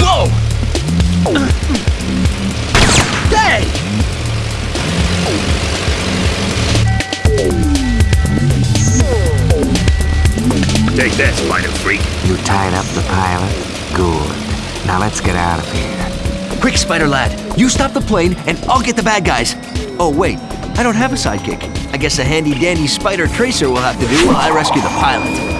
Whoa! Hey! Take that, spider freak. You tied up the pilot? Good. Now let's get out of here. Quick, Spider Lad. You stop the plane, and I'll get the bad guys. Oh, wait. I don't have a sidekick. I guess a handy-dandy spider tracer will have to do while I rescue the pilot.